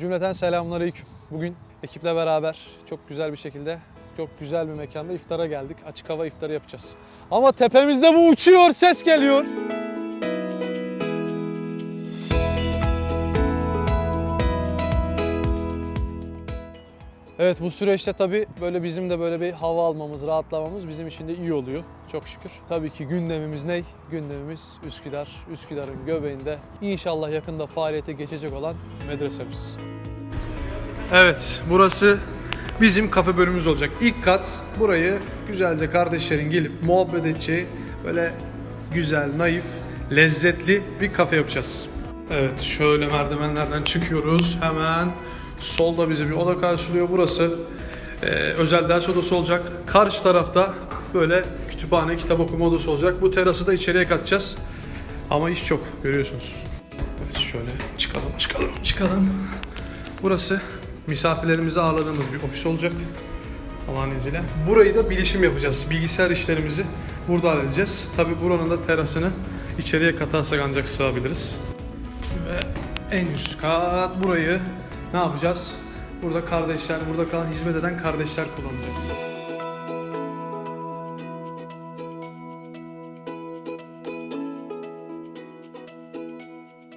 Cümleten selamünaleyküm. Bugün ekiple beraber çok güzel bir şekilde çok güzel bir mekanda iftara geldik. Açık hava iftarı yapacağız. Ama tepemizde bu uçuyor, ses geliyor. Evet bu süreçte tabii böyle bizim de böyle bir hava almamız, rahatlamamız bizim için de iyi oluyor. Çok şükür. Tabii ki gündemimiz ne? Gündemimiz Üsküdar. Üsküdar'ın göbeğinde inşallah yakında faaliyete geçecek olan medresemiz. Evet burası bizim kafe bölümümüz olacak. İlk kat burayı güzelce kardeşlerin gelip muhabbet edeceği böyle güzel, naif, lezzetli bir kafe yapacağız. Evet şöyle merdivenlerden çıkıyoruz. Hemen solda bizi bir oda karşılıyor. Burası e, özel ders odası olacak. Karşı tarafta böyle kütüphane, kitap okuma odası olacak. Bu terası da içeriye katacağız. Ama iş çok görüyorsunuz. Evet şöyle çıkalım, çıkalım, çıkalım. Burası misafirlerimizi ağırladığımız bir ofis olacak. Allah'ın izniyle. Burayı da bilişim yapacağız. Bilgisayar işlerimizi burada halledeceğiz. Tabi buranın da terasını içeriye katarsak ancak sığabiliriz. Ve en üst kat burayı ne yapacağız? Burada kardeşler, burada kalan hizmet eden kardeşler kullanacak.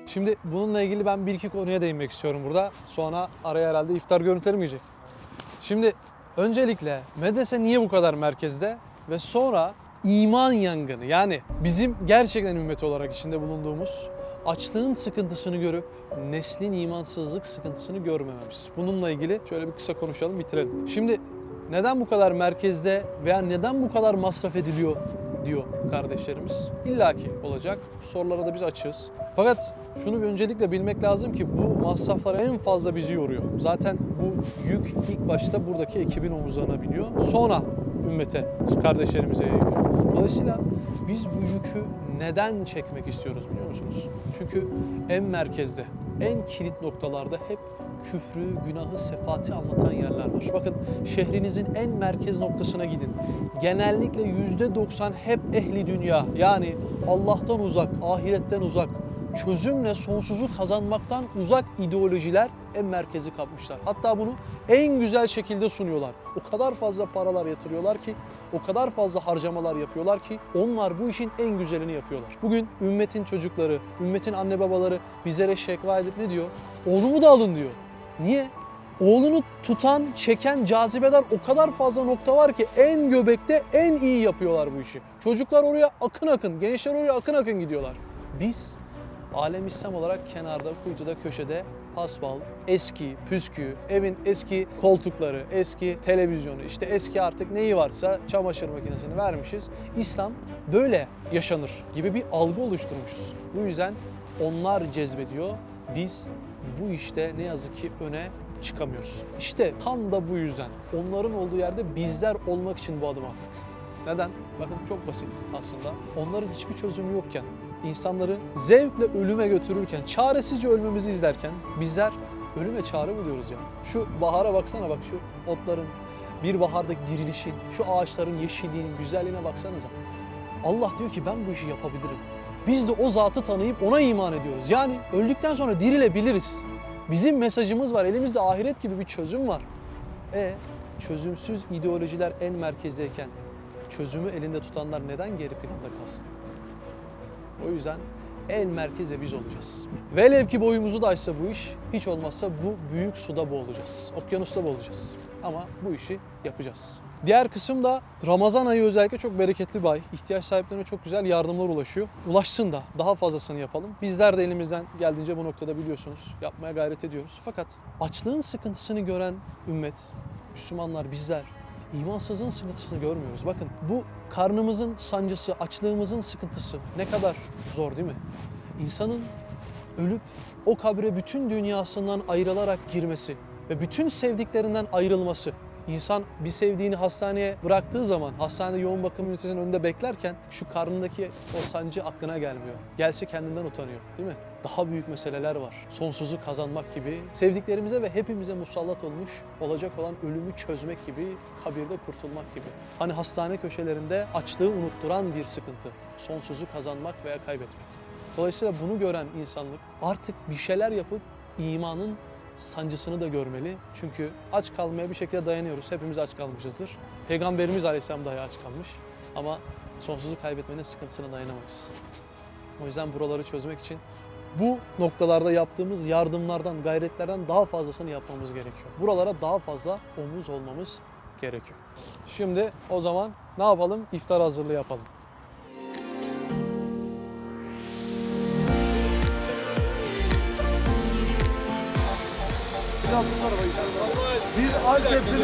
Şimdi bununla ilgili ben bir iki konuya değinmek istiyorum burada. Sonra araya herhalde iftar görüntülerim girecek. Şimdi öncelikle medrese niye bu kadar merkezde? Ve sonra iman yangını yani bizim gerçekten ümmet olarak içinde bulunduğumuz açlığın sıkıntısını görüp neslin imansızlık sıkıntısını görmememiz. Bununla ilgili şöyle bir kısa konuşalım bitirelim. Şimdi neden bu kadar merkezde veya neden bu kadar masraf ediliyor diyor kardeşlerimiz. İlla ki olacak. Bu sorulara da biz açığız. Fakat şunu öncelikle bilmek lazım ki bu masraflar en fazla bizi yoruyor. Zaten bu yük ilk başta buradaki ekibin omuzlarına biniyor. Sonra ümmete, kardeşlerimize yayılıyor. Dolayısıyla biz bu yükü neden çekmek istiyoruz biliyor musunuz? Çünkü en merkezde, en kilit noktalarda hep küfrü, günahı, sefati anlatan yerler var. Bakın şehrinizin en merkez noktasına gidin. Genellikle yüzde 90 hep ehli dünya yani Allah'tan uzak, ahiretten uzak, çözümle sonsuzu kazanmaktan uzak ideolojiler en merkezi kapmışlar. Hatta bunu en güzel şekilde sunuyorlar. O kadar fazla paralar yatırıyorlar ki, o kadar fazla harcamalar yapıyorlar ki onlar bu işin en güzelini yapıyorlar. Bugün ümmetin çocukları, ümmetin anne babaları bizlere şekva edip ne diyor? Oğlumu da alın diyor. Niye? Oğlunu tutan, çeken, cazibeder o kadar fazla nokta var ki en göbekte en iyi yapıyorlar bu işi. Çocuklar oraya akın akın, gençler oraya akın akın gidiyorlar. Biz alem İslam olarak kenarda, kuytuda, köşede paspal, eski, püskü, evin eski koltukları, eski televizyonu, işte eski artık neyi varsa çamaşır makinesini vermişiz. İslam böyle yaşanır gibi bir algı oluşturmuşuz. Bu yüzden onlar cezbediyor, biz bu işte ne yazık ki öne çıkamıyoruz. İşte tam da bu yüzden onların olduğu yerde bizler olmak için bu adımı attık. Neden? Bakın çok basit aslında. Onların hiçbir çözümü yokken, insanları zevkle ölüme götürürken, çaresizce ölmemizi izlerken bizler ölüme çare buluyoruz ya. Şu bahara baksana bak şu otların bir bahardaki dirilişi, şu ağaçların yeşilliğinin güzelliğine baksanıza. Allah diyor ki ben bu işi yapabilirim. Biz de o zatı tanıyıp ona iman ediyoruz. Yani öldükten sonra dirilebiliriz. Bizim mesajımız var. Elimizde ahiret gibi bir çözüm var. E çözümsüz ideolojiler en merkezdeyken çözümü elinde tutanlar neden geri planda kalsın? O yüzden en merkeze biz olacağız. Velev ki boyumuzu da aşsa bu iş, hiç olmazsa bu büyük suda boğulacağız. Okyanusta boğulacağız. Ama bu işi yapacağız. Diğer kısım da Ramazan ayı özellikle çok bereketli bir ay. İhtiyaç sahiplerine çok güzel yardımlar ulaşıyor. Ulaşsın da daha fazlasını yapalım. Bizler de elimizden geldiğince bu noktada biliyorsunuz yapmaya gayret ediyoruz. Fakat açlığın sıkıntısını gören ümmet, Müslümanlar bizler imansızlığın sıkıntısını görmüyoruz. Bakın bu karnımızın sancısı, açlığımızın sıkıntısı ne kadar zor değil mi? İnsanın ölüp o kabre bütün dünyasından ayrılarak girmesi ve bütün sevdiklerinden ayrılması. İnsan bir sevdiğini hastaneye bıraktığı zaman hastanede yoğun bakım ünitesinin önünde beklerken şu karnındaki o sancı aklına gelmiyor. Gelse kendinden utanıyor değil mi? Daha büyük meseleler var. Sonsuzu kazanmak gibi, sevdiklerimize ve hepimize musallat olmuş olacak olan ölümü çözmek gibi, kabirde kurtulmak gibi. Hani hastane köşelerinde açlığı unutturan bir sıkıntı. Sonsuzu kazanmak veya kaybetmek. Dolayısıyla bunu gören insanlık artık bir şeyler yapıp imanın sancısını da görmeli. Çünkü aç kalmaya bir şekilde dayanıyoruz. Hepimiz aç kalmışızdır. Peygamberimiz Aleyhisselam dahi aç kalmış. Ama sonsuzu kaybetmenin sıkıntısına dayanamayız. O yüzden buraları çözmek için bu noktalarda yaptığımız yardımlardan, gayretlerden daha fazlasını yapmamız gerekiyor. Buralara daha fazla omuz olmamız gerekiyor. Şimdi o zaman ne yapalım? İftar hazırlığı yapalım. Bir Antep'in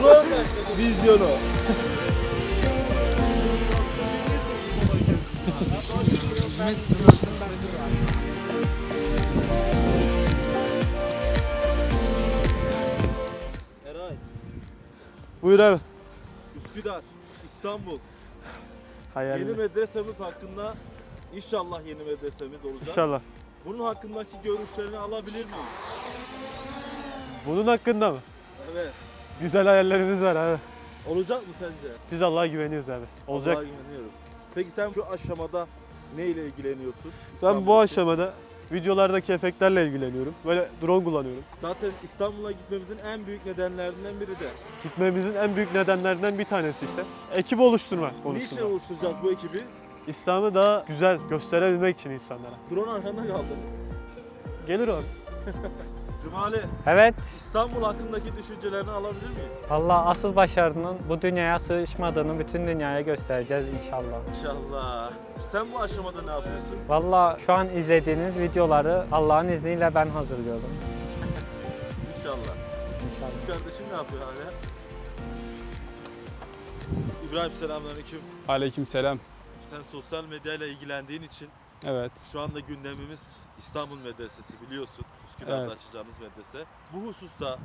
drone vizyonu. Eray, Buyur abi. Üsküdar, İstanbul. Hayal. Yeni medresemiz hakkında inşallah yeni medresemiz olacak. İnşallah. Bunun hakkındaki görüşlerini alabilir miyim? Bunun hakkında mı? Evet. Güzel hayallerimiz var abi. Olacak mı sence? Biz Allah'a güveniyoruz abi. Olacak. Allah'a güveniyoruz. Peki sen şu aşamada ne ile ilgileniyorsun? Ben bu İstanbul'daki- aşamada videolardaki efektlerle ilgileniyorum. Böyle drone kullanıyorum. Zaten İstanbul'a gitmemizin en büyük nedenlerinden biri de. Gitmemizin en büyük nedenlerinden bir tanesi işte. Ekip oluşturma Niçin konusunda. oluşturacağız bu ekibi? İslam'ı daha güzel gösterebilmek için insanlara. Drone arkanda kaldı. Gelir abi. Cumali, Evet, İstanbul hakkındaki düşüncelerini alabilir miyim? Allah asıl başarının bu dünyaya sığışmadığını bütün dünyaya göstereceğiz inşallah. İnşallah. Sen bu aşamada ne yapıyorsun? Valla şu an izlediğiniz videoları Allah'ın izniyle ben hazırlıyorum. İnşallah. İnşallah. Kardeşim ne yapıyor hala? İbrahim selamünaleyküm. Aleykümselam. Sen sosyal medyayla ilgilendiğin için Evet. şu anda gündemimiz İstanbul Medresesi biliyorsun. Üsküdar'da Evet. açacağımız medrese. Bu hususta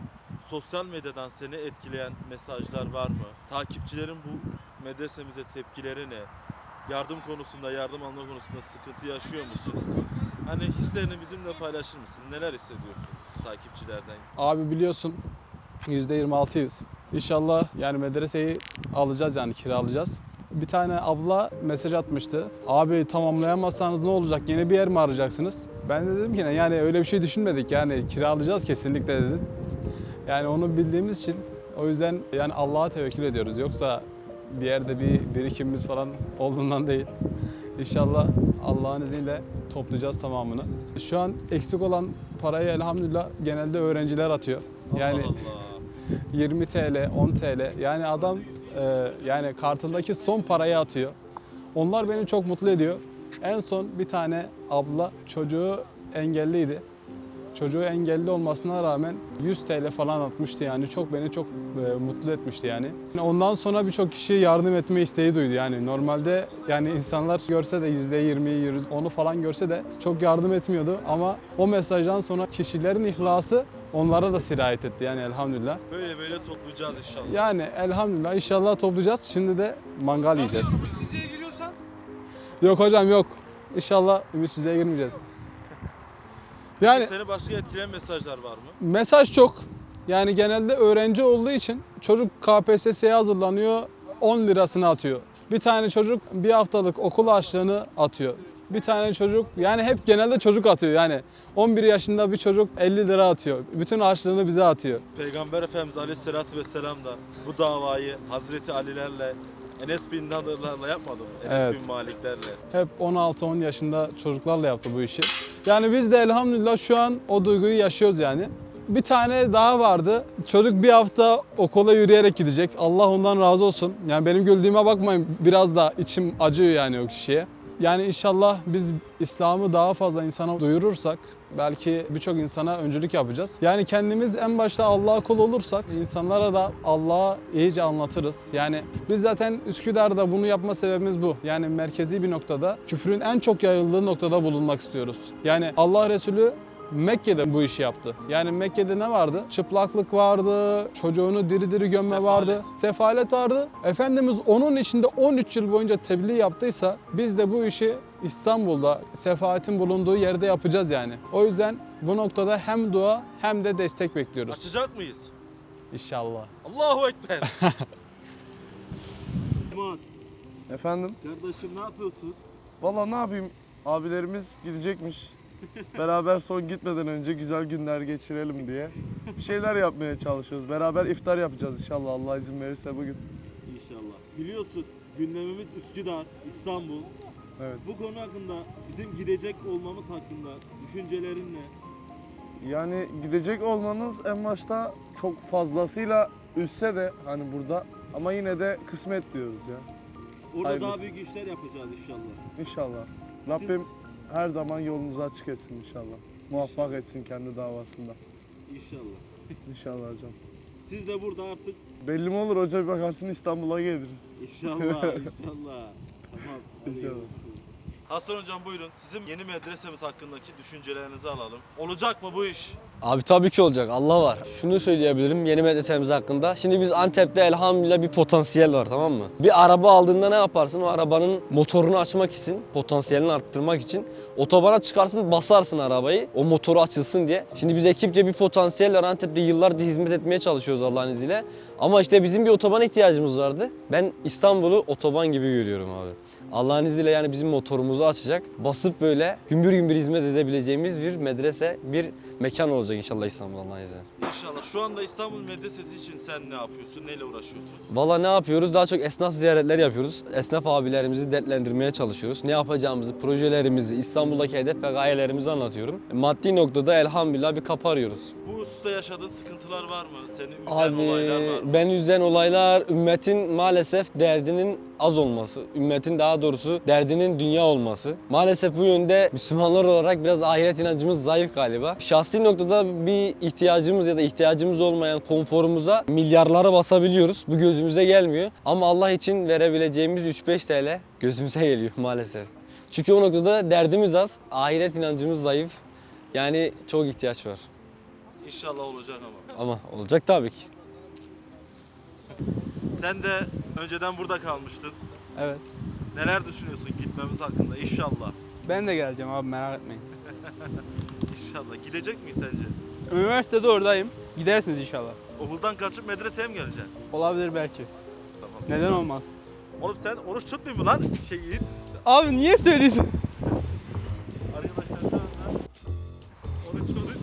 sosyal medyadan seni etkileyen mesajlar var mı? Takipçilerin bu medresemize tepkileri ne? Yardım konusunda, yardım alma konusunda sıkıntı yaşıyor musun? Hani hislerini bizimle paylaşır mısın? Neler hissediyorsun takipçilerden? Abi biliyorsun %26'yız. İnşallah yani medreseyi alacağız yani kiralayacağız. Bir tane abla mesaj atmıştı. Abi tamamlayamazsanız ne olacak? Yeni bir yer mi arayacaksınız? Ben de dedim ki yani öyle bir şey düşünmedik. Yani kiralayacağız kesinlikle dedim. Yani onu bildiğimiz için o yüzden yani Allah'a tevekkül ediyoruz. Yoksa bir yerde bir birikimimiz falan olduğundan değil. İnşallah Allah'ın izniyle toplayacağız tamamını. Şu an eksik olan parayı elhamdülillah genelde öğrenciler atıyor. Yani Allah Allah. 20 TL, 10 TL. Yani adam e, yani kartındaki son parayı atıyor. Onlar beni çok mutlu ediyor. En son bir tane abla çocuğu engelliydi. Çocuğu engelli olmasına rağmen 100 TL falan atmıştı yani çok beni çok e, mutlu etmişti yani. Ondan sonra birçok kişi yardım etme isteği duydu yani normalde yani insanlar görse de %20, onu falan görse de çok yardım etmiyordu ama o mesajdan sonra kişilerin ihlası onlara da sirayet etti yani elhamdülillah. Böyle böyle toplayacağız inşallah. Yani elhamdülillah inşallah toplayacağız. Şimdi de mangal yiyeceğiz. Yok hocam yok. İnşallah ümitsizliğe girmeyeceğiz. Yani Seni başka etkileyen mesajlar var mı? mesaj çok. Yani genelde öğrenci olduğu için çocuk KPSS'ye hazırlanıyor 10 lirasını atıyor. Bir tane çocuk bir haftalık okul harçlığını atıyor. Bir tane çocuk yani hep genelde çocuk atıyor yani 11 yaşında bir çocuk 50 lira atıyor. Bütün harçlığını bize atıyor. Peygamber Efendimiz Aleyhisselatü Vesselam da bu davayı Hazreti Alilerle Enes bin Nadırlarla yapmadı mı? Enes Evet. bin Maliklerle. Hep 16-10 yaşında çocuklarla yaptı bu işi. Yani biz de elhamdülillah şu an o duyguyu yaşıyoruz yani. Bir tane daha vardı. Çocuk bir hafta okula yürüyerek gidecek. Allah ondan razı olsun. Yani benim güldüğüme bakmayın. Biraz da içim acıyor yani o kişiye. Yani inşallah biz İslam'ı daha fazla insana duyurursak belki birçok insana öncülük yapacağız. Yani kendimiz en başta Allah'a kul olursak insanlara da Allah'a iyice anlatırız. Yani biz zaten Üsküdar'da bunu yapma sebebimiz bu. Yani merkezi bir noktada küfrün en çok yayıldığı noktada bulunmak istiyoruz. Yani Allah Resulü Mekke'de bu işi yaptı. Yani Mekke'de ne vardı? Çıplaklık vardı, çocuğunu diri diri gömme Sefalet. vardı, sefalet vardı. Efendimiz onun içinde 13 yıl boyunca tebliğ yaptıysa biz de bu işi İstanbul'da sefaatin bulunduğu yerde yapacağız yani. O yüzden bu noktada hem dua hem de destek bekliyoruz. Açacak mıyız? İnşallah. Allahu Ekber. Efendim? kardeşim ne yapıyorsun? Valla ne yapayım? Abilerimiz gidecekmiş. Beraber son gitmeden önce güzel günler geçirelim diye bir şeyler yapmaya çalışıyoruz. Beraber iftar yapacağız inşallah Allah izin verirse bugün. İnşallah. Biliyorsun gündemimiz Üsküdar, İstanbul. Evet. Bu konu hakkında bizim gidecek olmamız hakkında düşüncelerin ne? Yani gidecek olmanız en başta çok fazlasıyla üstse de hani burada ama yine de kısmet diyoruz ya. Orada Hayırlısı. daha büyük işler yapacağız inşallah. İnşallah. Rabbim her zaman yolunuzu açık etsin inşallah. Muvaffak etsin kendi davasında. İnşallah. İnşallah hocam. Siz de burada artık Belli mi olur hoca bir bakarsın İstanbul'a geliriz. inşallah inşallah. Tamam. İnşallah. Hasan hocam buyurun. Sizin yeni medresemiz hakkındaki düşüncelerinizi alalım. Olacak mı bu iş? Abi tabii ki olacak. Allah var. Şunu söyleyebilirim yeni medresemiz hakkında. Şimdi biz Antep'te elhamdülillah bir potansiyel var tamam mı? Bir araba aldığında ne yaparsın? O arabanın motorunu açmak için, potansiyelini arttırmak için otobana çıkarsın, basarsın arabayı. O motoru açılsın diye. Şimdi biz ekipçe bir potansiyel var. Antep'te yıllarca hizmet etmeye çalışıyoruz Allah'ın izniyle. Ama işte bizim bir otobana ihtiyacımız vardı. Ben İstanbul'u otoban gibi görüyorum abi. Allah'ın izniyle yani bizim motorumuzu açacak. Basıp böyle gümbür gümbür hizmet edebileceğimiz bir medrese, bir mekan olacak inşallah İstanbul Allah'ın izniyle. İnşallah. Şu anda İstanbul Medresesi için sen ne yapıyorsun? Neyle uğraşıyorsun? Valla ne yapıyoruz? Daha çok esnaf ziyaretleri yapıyoruz. Esnaf abilerimizi dertlendirmeye çalışıyoruz. Ne yapacağımızı, projelerimizi, İstanbul'daki hedef ve gayelerimizi anlatıyorum. Maddi noktada elhamdülillah bir kapı arıyoruz. Bu hususta yaşadığın sıkıntılar var mı? Seni üzen Abi olaylar var mı? ben üzen olaylar ümmetin maalesef derdinin az olması. Ümmetin daha doğrusu derdinin dünya olması. Maalesef bu yönde Müslümanlar olarak biraz ahiret inancımız zayıf galiba. Şahsi noktada bir ihtiyacımız ya da ihtiyacımız olmayan konforumuza milyarlara basabiliyoruz. Bu gözümüze gelmiyor. Ama Allah için verebileceğimiz 3-5 TL gözümüze geliyor maalesef. Çünkü o noktada derdimiz az, ahiret inancımız zayıf. Yani çok ihtiyaç var. İnşallah olacak ama. Ama olacak tabii ki. Sen de önceden burada kalmıştın. Evet. Neler düşünüyorsun gitmemiz hakkında? İnşallah. Ben de geleceğim abi merak etmeyin. İnşallah. Gidecek miyiz sence? Üniversitede oradayım. Gidersiniz inşallah. Okuldan kaçıp medreseye mi geleceksin? Olabilir belki. Tamam. Neden olmaz? Oğlum sen oruç tutmuyor mu lan? Şey yiyip. Abi niye söylüyorsun? Arkadaşlar şu anda oruç oruç.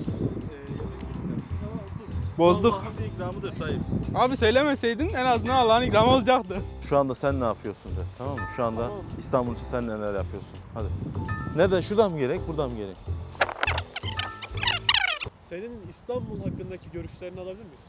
Ee, Bozduk. Allah'ın bir ikramıdır Tayyip. Abi söylemeseydin en azından Allah'ın ikramı olacaktı. Şu anda sen ne yapıyorsun de tamam mı? Şu anda İstanbul için sen neler yapıyorsun? Hadi. Nereden? Şuradan mı gerek? Buradan mı gerek? Senin İstanbul hakkındaki görüşlerini alabilir miyiz?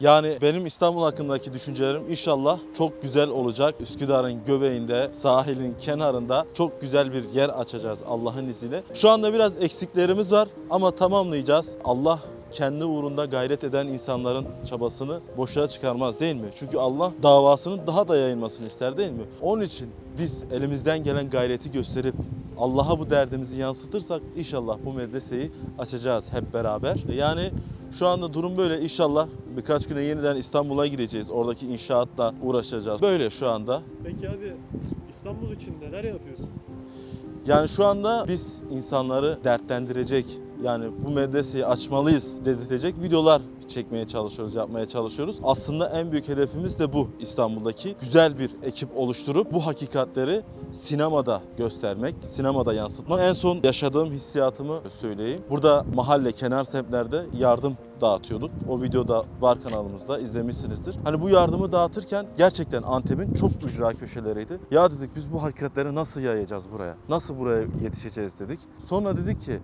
Yani benim İstanbul hakkındaki düşüncelerim inşallah çok güzel olacak. Üsküdar'ın göbeğinde, sahilin kenarında çok güzel bir yer açacağız Allah'ın izniyle. Şu anda biraz eksiklerimiz var ama tamamlayacağız. Allah kendi uğrunda gayret eden insanların çabasını boşa çıkarmaz değil mi? Çünkü Allah davasının daha da yayılmasını ister değil mi? Onun için biz elimizden gelen gayreti gösterip Allah'a bu derdimizi yansıtırsak inşallah bu medreseyi açacağız hep beraber. Yani şu anda durum böyle. İnşallah birkaç güne yeniden İstanbul'a gideceğiz. Oradaki inşaatla uğraşacağız. Böyle şu anda. Peki abi İstanbul için neler yapıyorsun? Yani şu anda biz insanları dertlendirecek, yani bu medreseyi açmalıyız dedirtecek videolar çekmeye çalışıyoruz, yapmaya çalışıyoruz. Aslında en büyük hedefimiz de bu İstanbul'daki. Güzel bir ekip oluşturup bu hakikatleri sinemada göstermek, sinemada yansıtmak. En son yaşadığım hissiyatımı söyleyeyim. Burada mahalle, kenar semtlerde yardım dağıtıyorduk. O videoda var kanalımızda izlemişsinizdir. Hani bu yardımı dağıtırken gerçekten Antep'in çok ücra köşeleriydi. Ya dedik biz bu hakikatleri nasıl yayacağız buraya? Nasıl buraya yetişeceğiz dedik. Sonra dedik ki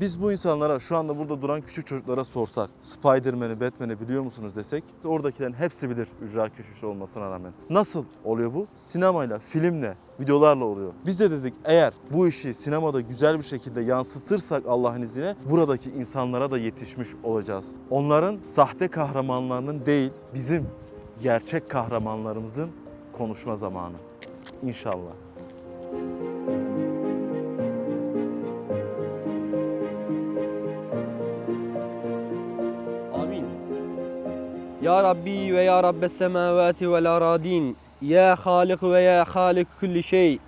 biz bu insanlara şu anda burada duran küçük çocuklara sorsak Spider-Man'i, Batman'i biliyor musunuz desek oradakilerin hepsi bilir ücra köşesi olmasına rağmen. Nasıl oluyor bu? Sinemayla, filmle, videolarla oluyor. Biz de dedik eğer bu işi sinemada güzel bir şekilde yansıtırsak Allah'ın izniyle buradaki insanlara da yetişmiş olacağız. Onların sahte kahramanlarının değil bizim gerçek kahramanlarımızın konuşma zamanı. İnşallah. Ya Rabbi ve ya Rabbes semavati vel aradin. Ya Halik ve ya Halik kulli şey.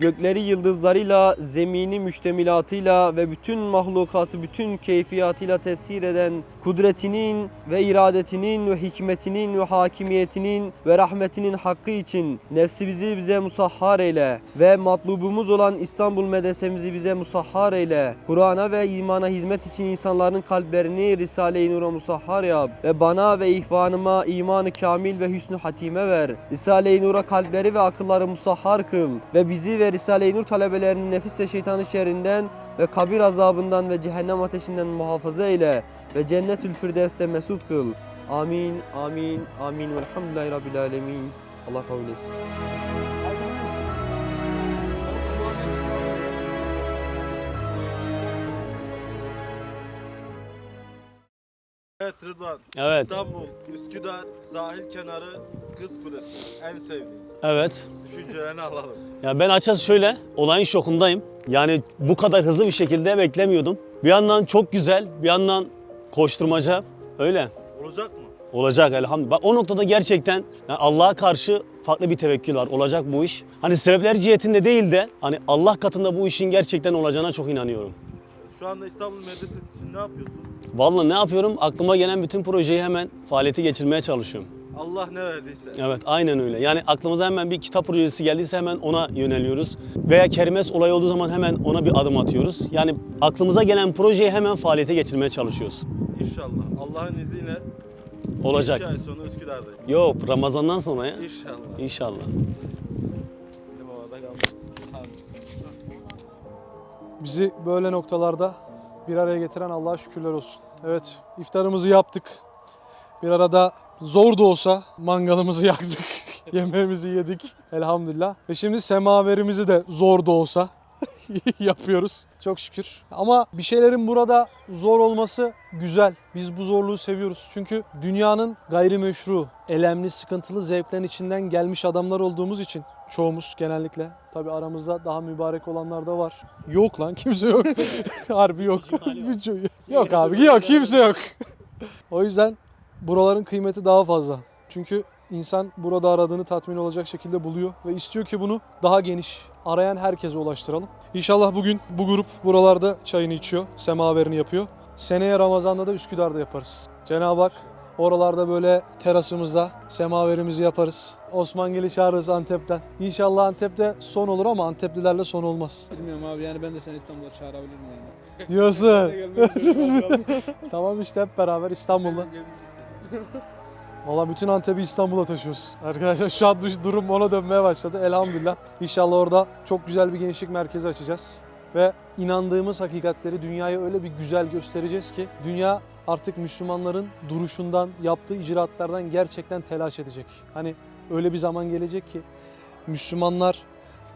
Gökleri yıldızlarıyla, zemini müştemilatıyla ve bütün mahlukatı bütün keyfiyatıyla tesir eden kudretinin ve iradetinin ve hikmetinin ve hakimiyetinin ve rahmetinin hakkı için nefsimizi bize musahhar eyle ve matlubumuz olan İstanbul medresemizi bize musahhar eyle. Kur'an'a ve imana hizmet için insanların kalplerini Risale-i Nur'a musahhar yap ve bana ve ihvanıma imanı kamil ve hüsnü hatime ver. Risale-i Nur'a kalpleri ve akılları musahhar kıl ve bizi ve Risale-i Nur talebelerini nefis ve şeytanı şerrinden ve kabir azabından ve cehennem ateşinden muhafaza eyle ve cennetül firdevste mesut kıl. Amin, amin, amin. Velhamdülillahi Rabbil alemin. Allah kabul etsin. Evet Rıdvan. Evet, İstanbul, Üsküdar, sahil kenarı, Kız Kulesi. En sevdiğin. evet. Düşüncelerini alalım. Ya ben açıkçası şöyle, olayın şokundayım. Yani bu kadar hızlı bir şekilde beklemiyordum. Bir yandan çok güzel, bir yandan koşturmaca. Öyle. Olacak mı? Olacak elhamdülillah. O noktada gerçekten yani Allah'a karşı farklı bir tevekkül var. Olacak bu iş. Hani sebepler cihetinde değil de hani Allah katında bu işin gerçekten olacağına çok inanıyorum. Şu anda İstanbul Medresesi için ne yapıyorsun? Vallahi ne yapıyorum? Aklıma gelen bütün projeyi hemen faaliyete geçirmeye çalışıyorum. Allah ne verdiyse. Evet aynen öyle. Yani aklımıza hemen bir kitap projesi geldiyse hemen ona yöneliyoruz. Veya kermes olayı olduğu zaman hemen ona bir adım atıyoruz. Yani aklımıza gelen projeyi hemen faaliyete geçirmeye çalışıyoruz. İnşallah. Allah'ın izniyle Olacak. iki ay sonra Üsküdar'dayım. Yok Ramazan'dan sonra ya. İnşallah. İnşallah. Bizi böyle noktalarda bir araya getiren Allah'a şükürler olsun. Evet, iftarımızı yaptık. Bir arada zor da olsa mangalımızı yaktık. Yemeğimizi yedik elhamdülillah. Ve şimdi semaverimizi de zor da olsa yapıyoruz. Çok şükür. Ama bir şeylerin burada zor olması güzel. Biz bu zorluğu seviyoruz. Çünkü dünyanın gayrimeşru, elemli, sıkıntılı zevklerin içinden gelmiş adamlar olduğumuz için çoğumuz genellikle. Tabi aramızda daha mübarek olanlar da var. Yok lan kimse yok. Harbi yok. Yok abi yok kimse yok. o yüzden buraların kıymeti daha fazla. Çünkü insan burada aradığını tatmin olacak şekilde buluyor ve istiyor ki bunu daha geniş arayan herkese ulaştıralım. İnşallah bugün bu grup buralarda çayını içiyor, semaverini yapıyor. Seneye Ramazan'da da Üsküdar'da yaparız. Cenab-ı Hak oralarda böyle terasımızda semaverimizi yaparız. Osmangil'i çağırırız Antep'ten. İnşallah Antep'te son olur ama Anteplilerle son olmaz. Bilmiyorum abi yani ben de seni İstanbul'a çağırabilirim yani. Diyorsun. tamam işte hep beraber İstanbul'da. Valla bütün Antep'i İstanbul'a taşıyoruz. Arkadaşlar şu an durum ona dönmeye başladı. Elhamdülillah. İnşallah orada çok güzel bir gençlik merkezi açacağız. Ve inandığımız hakikatleri dünyaya öyle bir güzel göstereceğiz ki dünya artık Müslümanların duruşundan, yaptığı icraatlardan gerçekten telaş edecek. Hani öyle bir zaman gelecek ki Müslümanlar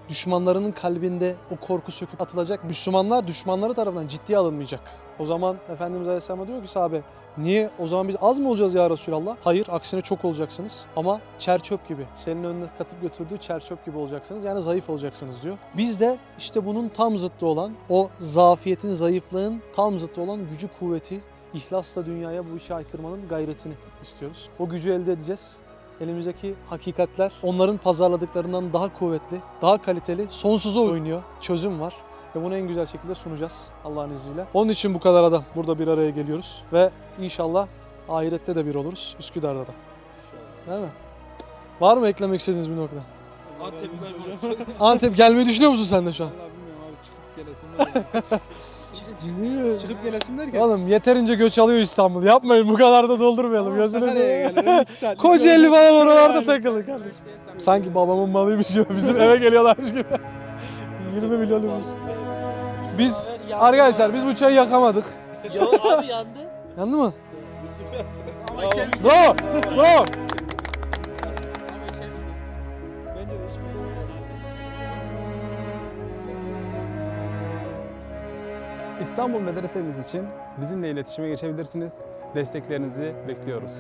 düşmanlarının kalbinde o korku söküp atılacak. Müslümanlar düşmanları tarafından ciddiye alınmayacak. O zaman Efendimiz Aleyhisselam diyor ki sahabe niye o zaman biz az mı olacağız ya Resulallah? Hayır aksine çok olacaksınız ama çer çöp gibi. Senin önüne katıp götürdüğü çer çöp gibi olacaksınız. Yani zayıf olacaksınız diyor. Biz de işte bunun tam zıttı olan o zafiyetin, zayıflığın tam zıttı olan gücü, kuvveti, ihlasla dünyaya bu işi aykırmanın gayretini istiyoruz. O gücü elde edeceğiz elimizdeki hakikatler onların pazarladıklarından daha kuvvetli, daha kaliteli, sonsuza oynuyor. Çözüm var ve bunu en güzel şekilde sunacağız Allah'ın izniyle. Onun için bu kadar adam burada bir araya geliyoruz ve inşallah ahirette de bir oluruz Üsküdar'da da. Değil mi? Var mı eklemek istediğiniz bir nokta? Antep gelmeyi düşünüyor musun sen de şu an? Vallahi bilmiyorum abi çıkıp gelesin Çıkıp gelesin derken. Oğlum yeterince göç alıyor İstanbul. Yapmayın bu kadar da doldurmayalım. Gözünü seveyim. gelirim 2 saat. Kocaeli falan oralarda takılın kardeşim. Sanki babamın malıymış gibi bizim eve geliyorlarmış gibi. 20 milyon nüfus. Biz arkadaşlar biz bu çayı yakamadık. Yo abi yandı. Yandı mı? Bravo! Bravo! İstanbul Medresemiz için bizimle iletişime geçebilirsiniz. Desteklerinizi bekliyoruz.